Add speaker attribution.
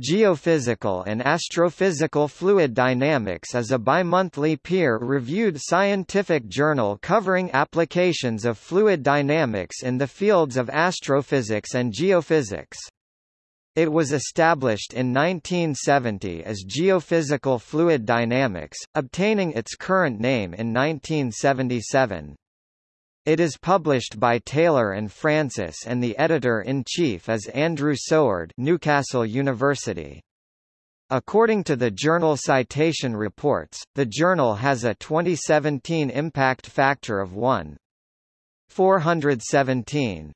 Speaker 1: Geophysical and Astrophysical Fluid Dynamics is a bimonthly peer-reviewed scientific journal covering applications of fluid dynamics in the fields of astrophysics and geophysics. It was established in 1970 as Geophysical Fluid Dynamics, obtaining its current name in 1977. It is published by Taylor and Francis and the editor-in-chief is Andrew Soward Newcastle University. According to the Journal Citation Reports, the journal has a 2017 impact factor of 1.417.